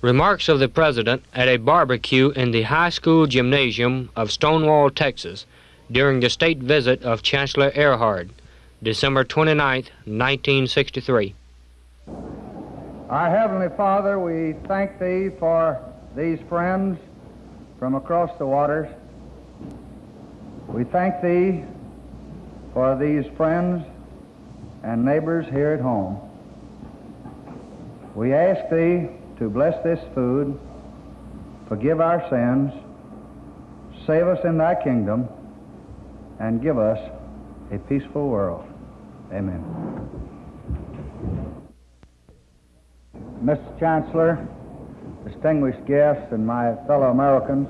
Remarks of the President at a barbecue in the high school gymnasium of Stonewall, Texas, during the state visit of Chancellor Erhard, December 29, 1963. Our Heavenly Father, we thank Thee for these friends from across the waters. We thank Thee for these friends and neighbors here at home. We ask Thee to bless this food, forgive our sins, save us in Thy kingdom, and give us a peaceful world. Amen. Mr. Chancellor, distinguished guests, and my fellow Americans,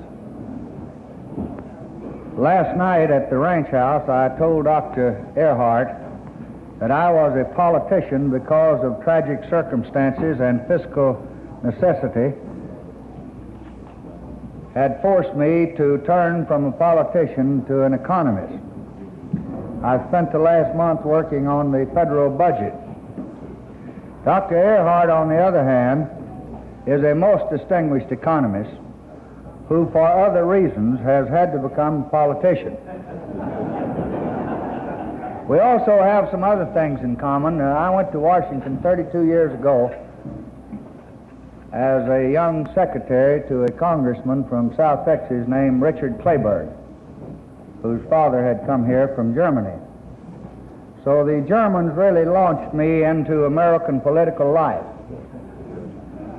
last night at the ranch house I told Dr. Erhard that I was a politician because of tragic circumstances and fiscal necessity had forced me to turn from a politician to an economist. I spent the last month working on the federal budget. Dr. Erhard, on the other hand, is a most distinguished economist who, for other reasons, has had to become a politician. We also have some other things in common. Uh, I went to Washington 32 years ago as a young secretary to a congressman from South Texas named Richard Kleberg, whose father had come here from Germany. So the Germans really launched me into American political life.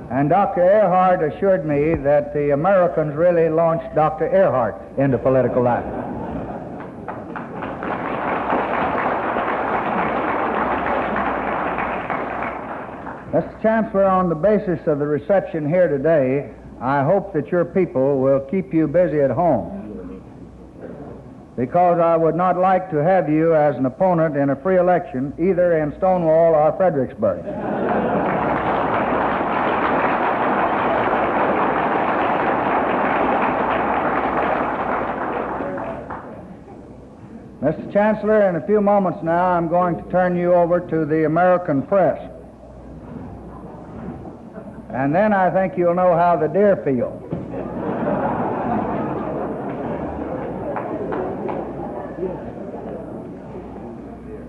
And Dr. Erhard assured me that the Americans really launched Dr. Erhard into political life. Mr. Chancellor, on the basis of the reception here today, I hope that your people will keep you busy at home because I would not like to have you as an opponent in a free election either in Stonewall or Fredericksburg. Mr. Chancellor, in a few moments now, I'm going to turn you over to the American press. And then I think you'll know how the deer feel.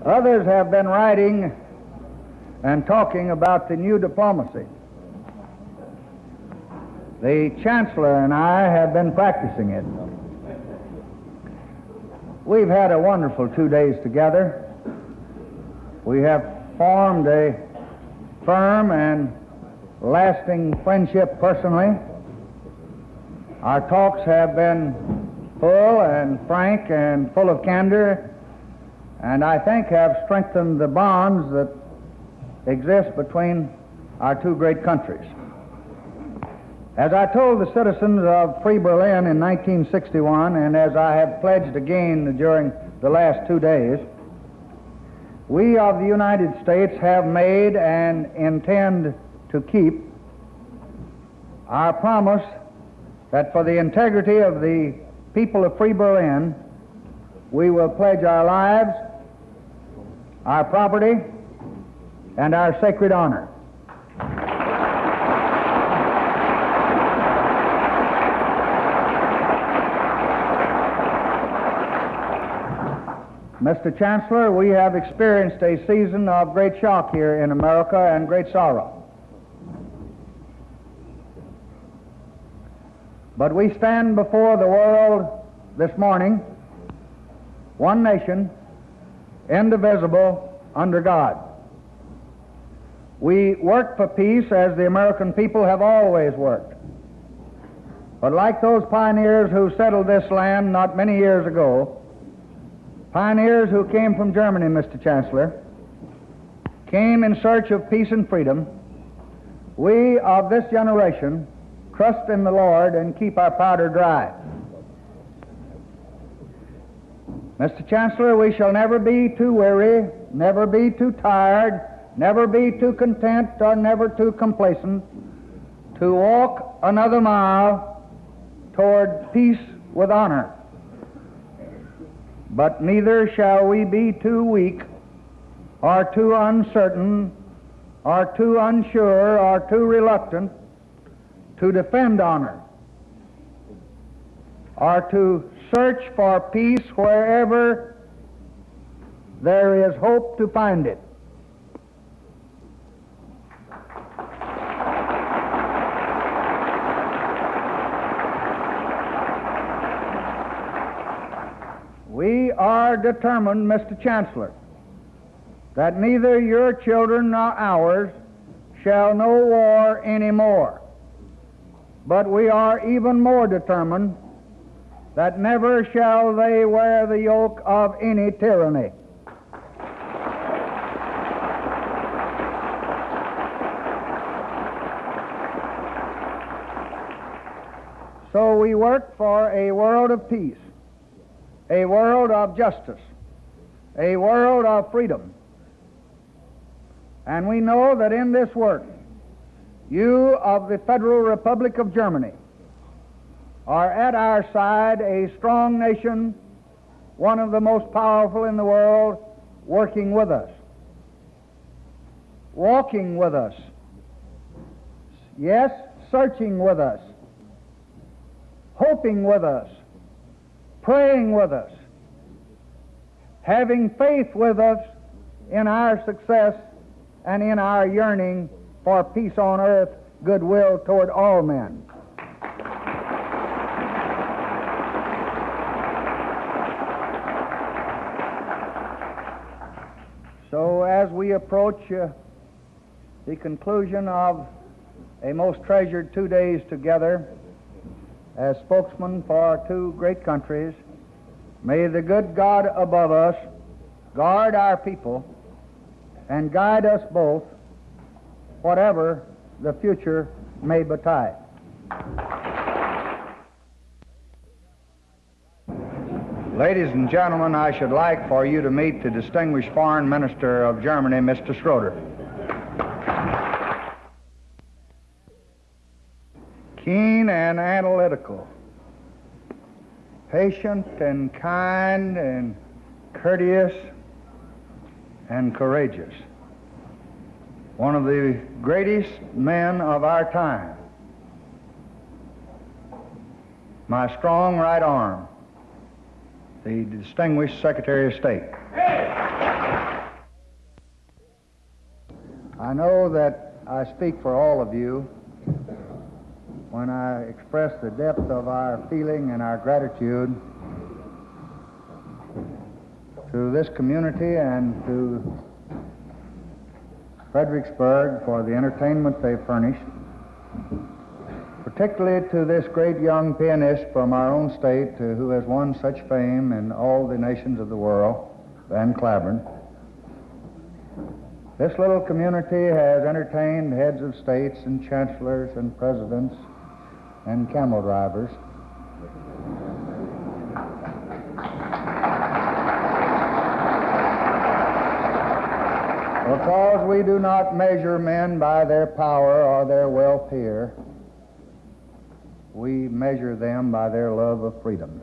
Others have been writing and talking about the new diplomacy. The Chancellor and I have been practicing it. We've had a wonderful two days together. We have formed a firm and lasting friendship personally. Our talks have been full and frank and full of candor, and I think have strengthened the bonds that exist between our two great countries. As I told the citizens of Free Berlin in 1961, and as I have pledged again during the last two days, we of the United States have made and intend to keep our promise that for the integrity of the people of Free Berlin, we will pledge our lives, our property, and our sacred honor. Mr. Chancellor, we have experienced a season of great shock here in America and great sorrow. But we stand before the world this morning, one nation, indivisible, under God. We work for peace as the American people have always worked. But like those pioneers who settled this land not many years ago, pioneers who came from Germany, Mr. Chancellor, came in search of peace and freedom, we of this generation trust in the Lord and keep our powder dry. Mr. Chancellor, we shall never be too weary, never be too tired, never be too content, or never too complacent to walk another mile toward peace with honor. But neither shall we be too weak, or too uncertain, or too unsure, or too reluctant to defend honor, or to search for peace wherever there is hope to find it. We are determined, Mr. Chancellor, that neither your children nor ours shall know war any more. But we are even more determined that never shall they wear the yoke of any tyranny. So we work for a world of peace, a world of justice, a world of freedom. And we know that in this work, you of the Federal Republic of Germany are at our side, a strong nation, one of the most powerful in the world, working with us, walking with us, yes, searching with us, hoping with us, praying with us, having faith with us in our success and in our yearning for peace on earth, goodwill toward all men. So, as we approach uh, the conclusion of a most treasured two days together as spokesmen for two great countries, may the good God above us guard our people and guide us both, whatever the future may betide. Ladies and gentlemen, I should like for you to meet the distinguished foreign minister of Germany, Mr. Schroeder. Keen and analytical, patient and kind and courteous and courageous. One of the greatest men of our time. My strong right arm, the distinguished Secretary of State. I know that I speak for all of you when I express the depth of our feeling and our gratitude to this community and to Fredericksburg for the entertainment they furnished, particularly to this great young pianist from our own state uh, who has won such fame in all the nations of the world, Van Cliburn. This little community has entertained heads of states and chancellors and presidents and camel drivers. Because we do not measure men by their power or their wealth here, we measure them by their love of freedom.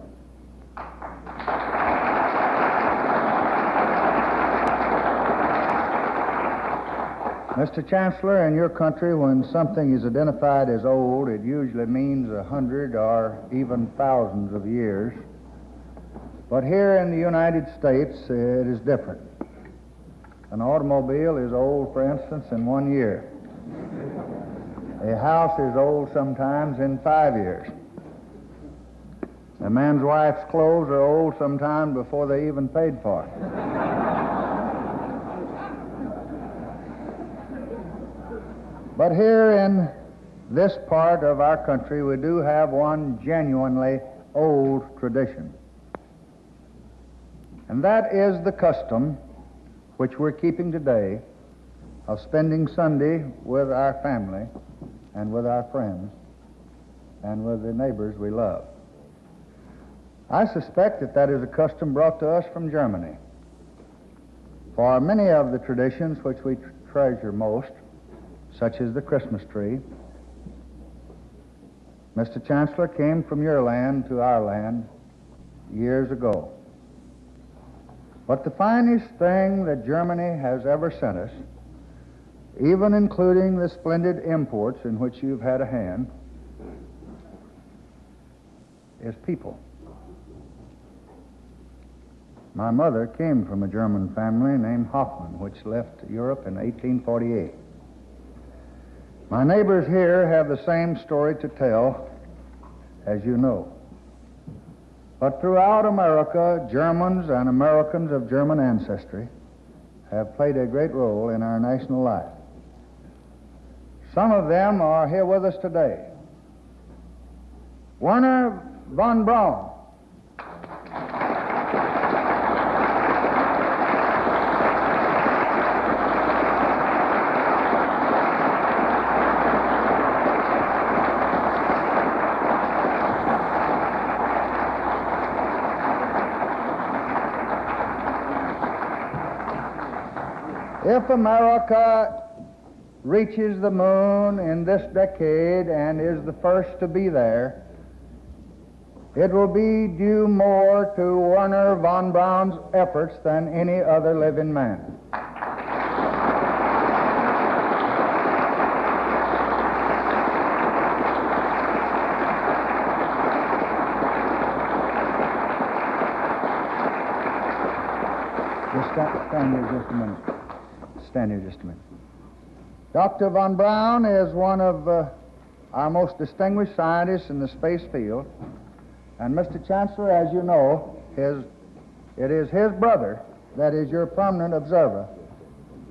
Mr. Chancellor, in your country, when something is identified as old, it usually means a hundred or even thousands of years. But here in the United States, it is different. An automobile is old, for instance, in one year. A house is old sometimes in five years. A man's wife's clothes are old sometimes before they even paid for it. But here in this part of our country, we do have one genuinely old tradition. And that is the custom which we're keeping today of spending Sunday with our family and with our friends and with the neighbors we love. I suspect that that is a custom brought to us from Germany. For many of the traditions which we tr- treasure most such as the Christmas tree. Mr. Chancellor came from your land to our land years ago. But the finest thing that Germany has ever sent us, even including the splendid imports in which you've had a hand, is people. My mother came from a German family named Hoffman, which left Europe in 1848. My neighbors here have the same story to tell as you know. But throughout America, Germans and Americans of German ancestry have played a great role in our national life. Some of them are here with us today. Wernher von Braun. If America reaches the moon in this decade and is the first to be there, it will be due more to Wernher von Braun's efforts than any other living man. Just stand, stand here just a minute. Stand here just a minute. Dr. von Braun is one of uh, our most distinguished scientists in the space field. And Mr. Chancellor, as you know, his, it is his brother that is your permanent observer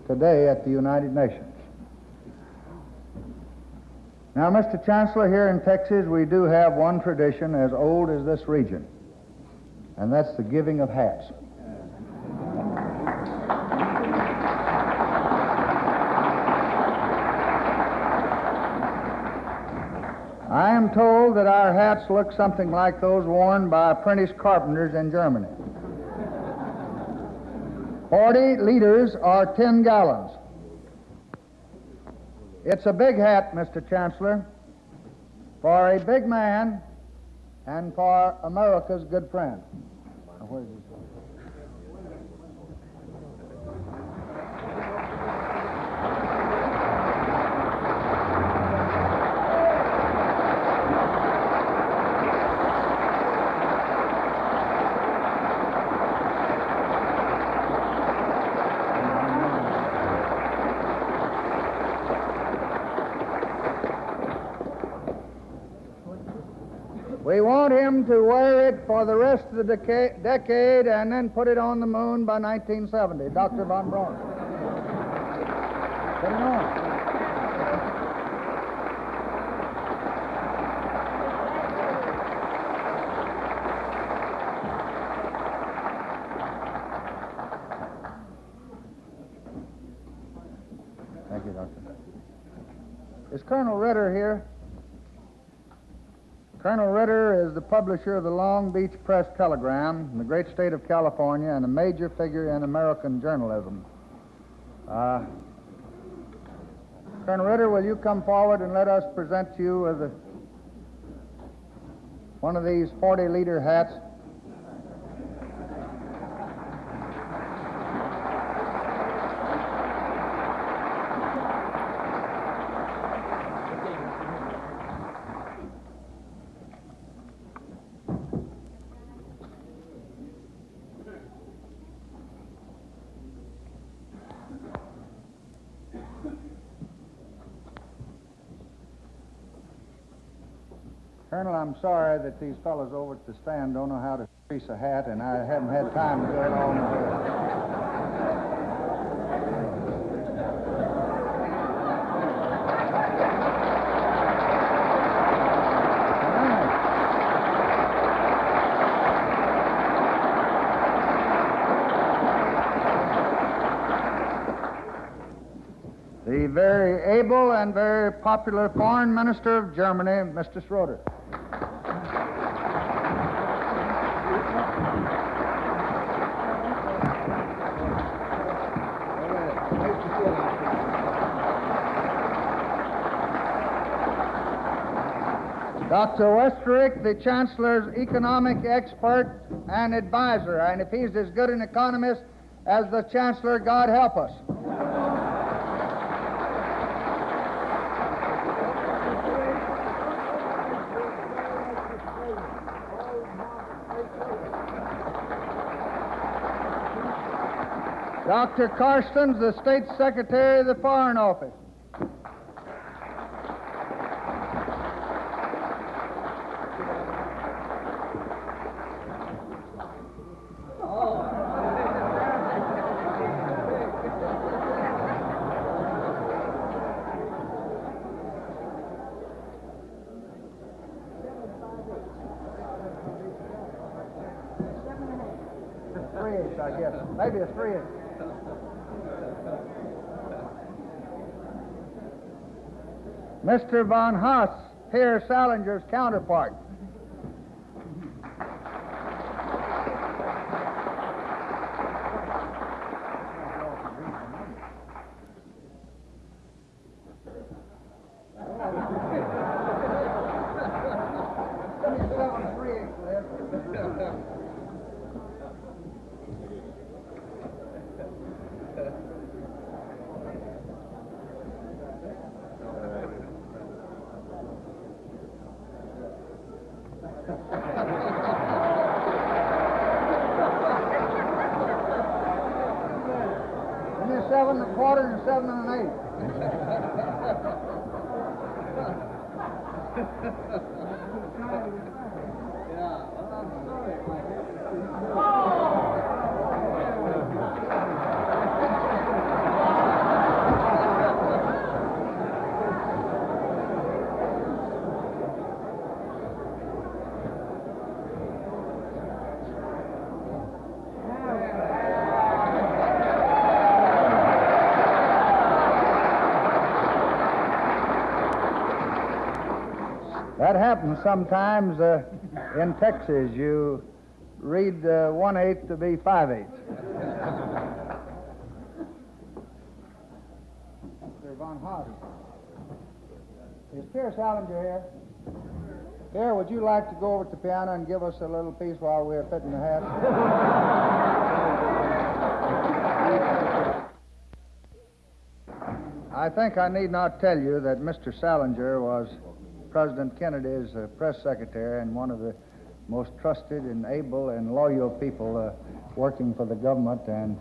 today at the United Nations. Now, Mr. Chancellor, here in Texas, we do have one tradition as old as this region, and that's the giving of hats. I am told that our hats look something like those worn by apprentice carpenters in Germany. Forty liters are ten gallons. It's a big hat, Mr. Chancellor, for a big man and for America's good friend. To wear it for the rest of the deca- decade and then put it on the moon by 1970. Dr. Von Braun. Put it on. Thank you, Doctor. Is Colonel Ritter here? Colonel Ritter is the publisher of the Long Beach Press Telegram in the great state of California and a major figure in American journalism. Uh, Colonel Ritter, will you come forward and let us present you with a, one of these 40 liter hats? Colonel, I'm sorry that these fellows over at the stand don't know how to grease a hat, and I haven't had time to do it all myself. The very able and very popular foreign minister of Germany, Mr. Schroeder. Dr. Westrick, the Chancellor's economic expert and advisor. And if he's as good an economist as the Chancellor, God help us. Dr. Carstens, the State Secretary of the Foreign Office. I guess. Maybe a three-ish. Mr. Von Hase, Pierre Salinger's counterpart. Give me a seven and a quarter and a seven and an. That happens sometimes uh, in Texas. You read uh, one eighth to be five eighths. Mr. Von Hase. Is Pierre Salinger here? Pierre, would you like to go over to the piano and give us a little piece while we're fitting the hat? I think I need not tell you that Mr. Salinger was President Kennedy's uh, press secretary and one of the most trusted and able and loyal people uh, working for the government, and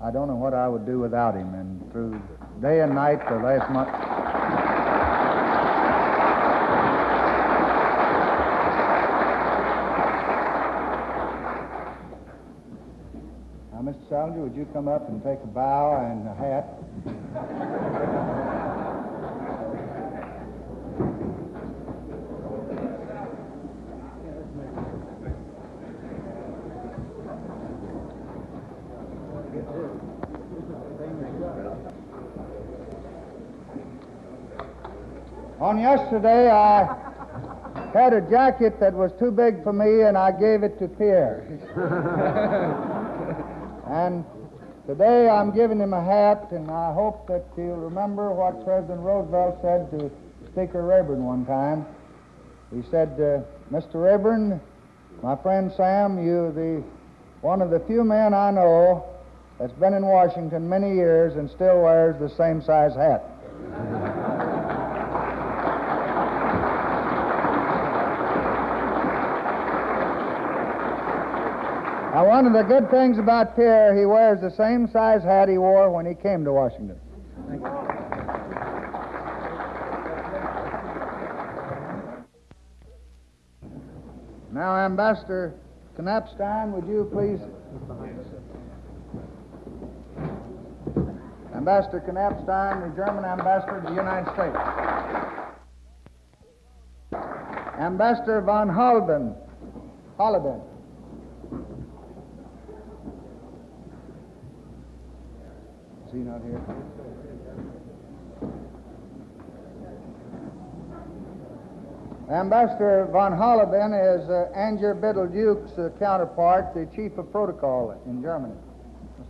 I don't know what I would do without him. And through day and night the last month. Now, Mr. Salinger, would you come up and take a bow and a hat? On yesterday, I had a jacket that was too big for me, and I gave it to Pierre. and today I'm giving him a hat, and I hope that he'll remember what President Roosevelt said to Speaker Rayburn one time. He said, uh, Mr. Rayburn, my friend Sam, you're the one of the few men I know that's been in Washington many years and still wears the same size hat. Now, one of the good things about Pierre, he wears the same size hat he wore when he came to Washington. Now, Ambassador Knappstein, would you please? Ambassador Knappstein, the German ambassador to the United States. Ambassador von Halben, Holleben. Not here? Ambassador von Holleben is uh, Angier Biddle Duke's uh, counterpart, the chief of protocol in Germany.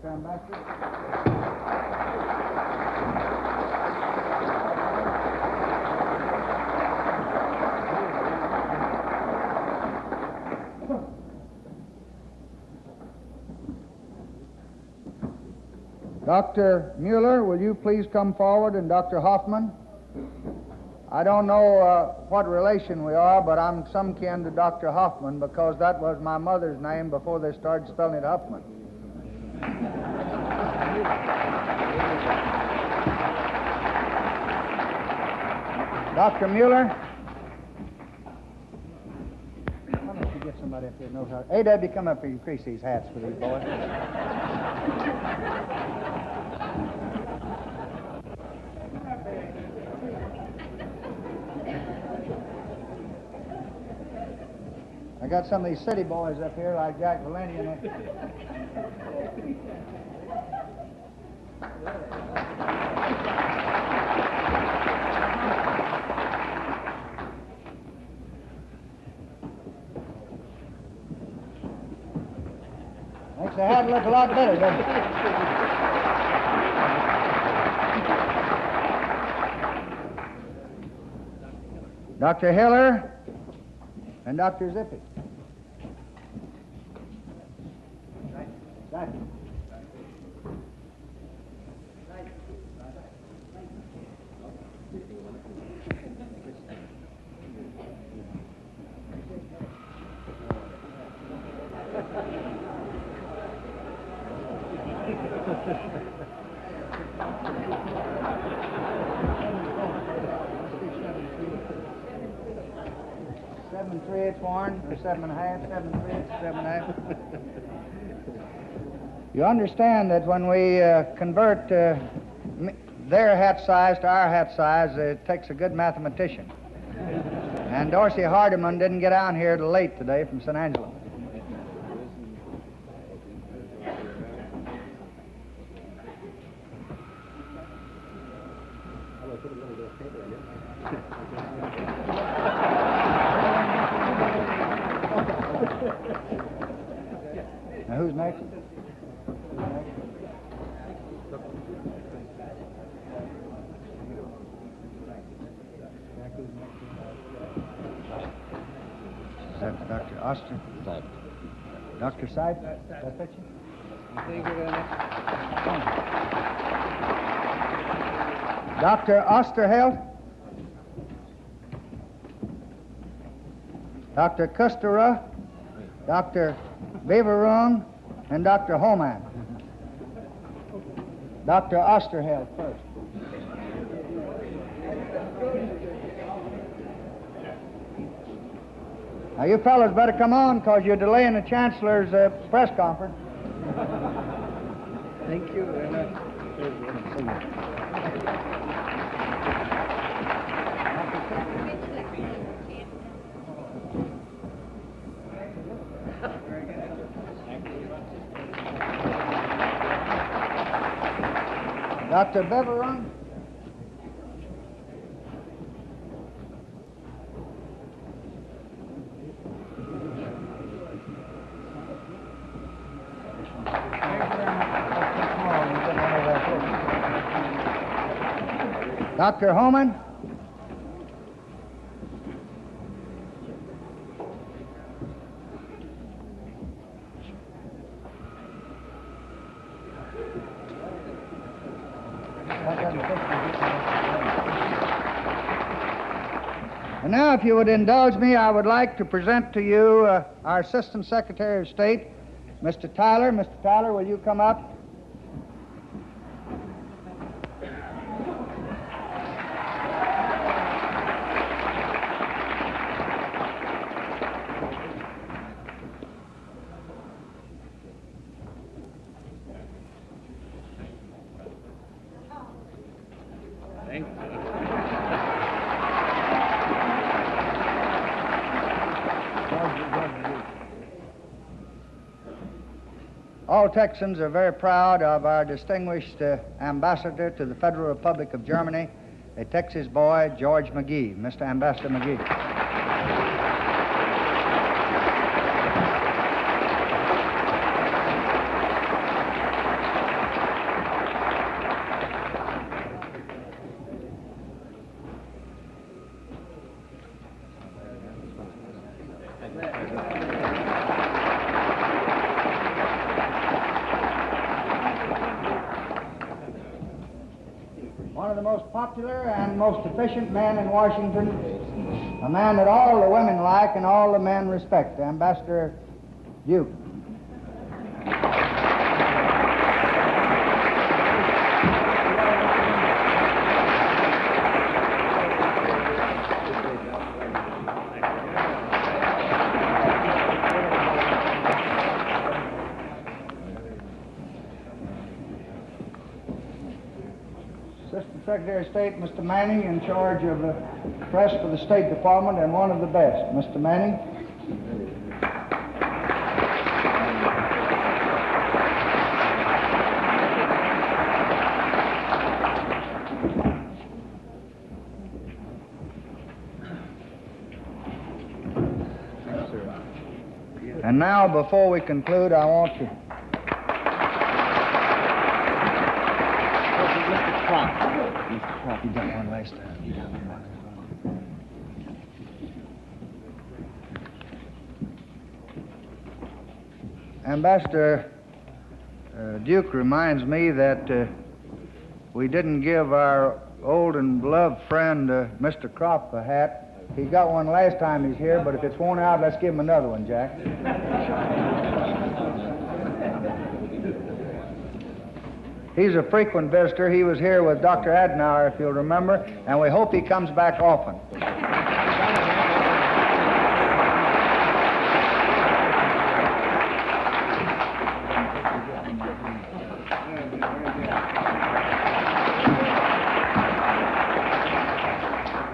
Mr. Ambassador? Dr. Mueller, will you please come forward, and Dr. Hoffman? I don't know uh, what relation we are, but I'm some kin to Dr. Hoffman because that was my mother's name before they started spelling it Huffman. Dr. Mueller? Why don't you get somebody up here who knows how... A.W., come up here and crease these hats for these boys. I got some of these city boys up here like Jack Valenti Makes the hat look a lot better, doesn't it? Dr. Hiller and Dr. Zippy. Right. Seven Warren, or seven and a half, seven seven and a half. You understand that when we uh, convert uh, their hat size to our hat size, it takes a good mathematician. And Dorsey Hardeman didn't get down here till late today from San Angelo. Now, who's next? Is that Dr. Oster? Dr. Seid? That fit you? Dr. Osterheld? Dr. Kustera? Dr. Beverung? And Dr. Homan? Dr. Osterheld first. Now, you fellows better come on because you're delaying the Chancellor's uh, press conference. Thank you very much. Dr. Beverung? Dr. Homan? And now, if you would indulge me, I would like to present to you uh, our Assistant Secretary of State, Mr. Tyler. Mr. Tyler, will you come up? All Texans are very proud of our distinguished uh, ambassador to the Federal Republic of Germany, a Texas boy, George McGhee. Mr. Ambassador McGhee. One of the most popular and most efficient men in Washington, a man that all the women like and all the men respect, Ambassador Duke. State, Mr. Manning, in charge of the press for the State Department and one of the best. Mr. Manning. And now, before we conclude, I want to Mr. Crop. Mr. Crop, you done one last time. You done one last time. Ambassador uh, Duke reminds me that uh, we didn't give our old and beloved friend, uh, Mr. Crop, a hat. He got one last time he's here, but if it's worn out, let's give him another one, Jack. He's a frequent visitor. He was here with Dr. Adenauer, if you'll remember, and we hope he comes back often.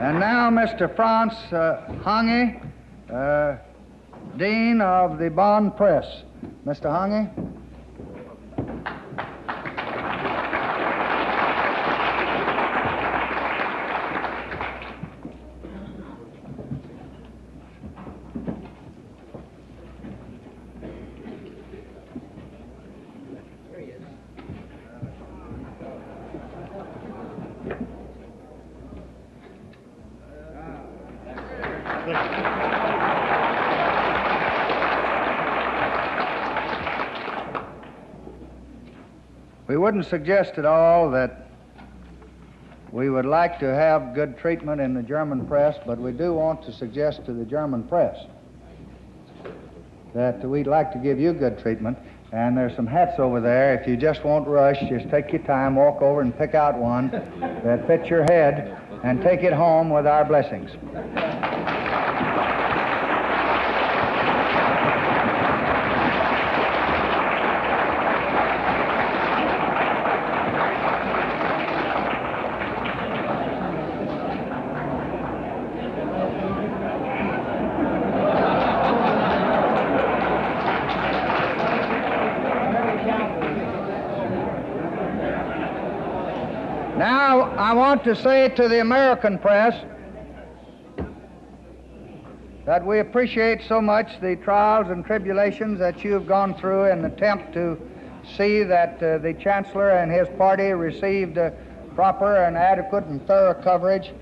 And now, Mr. Franz uh, Hange, uh, Dean of the Bonn Press. Mr. Hange? Wouldn't suggest at all that we would like to have good treatment in the German press, but we do want to suggest to the German press that we'd like to give you good treatment. And there's some hats over there. If you just won't rush, just take your time, walk over and pick out one that fits your head, and take it home with our blessings. Now, I to say to the American press that we appreciate so much the trials and tribulations that you have gone through in an attempt to see that uh, the Chancellor and his party received uh, proper and adequate and thorough coverage.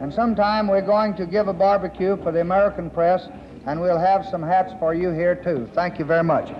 And sometime we're going to give a barbecue for the American press, and we'll have some hats for you here, too. Thank you very much.